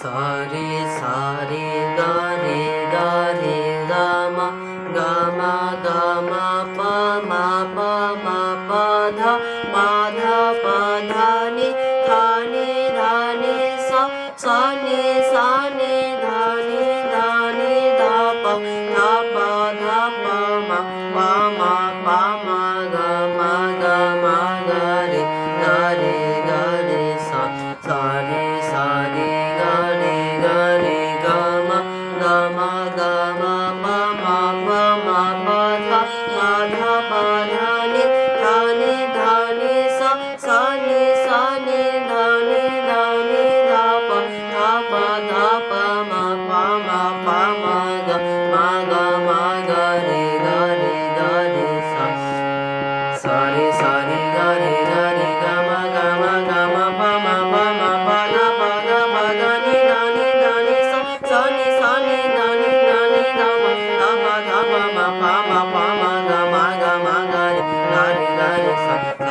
ಸಾರಿ ಸಾರಿ ದಾರಿ ದಾರಿ ಗಮ ಗಮ ಗಮ ಪ ಮ ಪ ಮ ಪ ಧ ಪ ಧ ಪ ಧ ನಿ ಧ ನಿ ಧ ನಿ ಸ ಸ ನಿ ಸ ನಿ ಧ ನಿ ಧ ನಿ ಧ ಪ ಧ ಪ ಧ ಪ ಮ ಪ ಮ Ma pa ma ma pa ma pa da, ma da ma da ni, da ni da ni sa, sa ni sa ni da ni da ni da pa, da pa da pa ma pa ma pa ma. ma ma pa ma pa ma ga ma ga ma ga re ga re ga re sa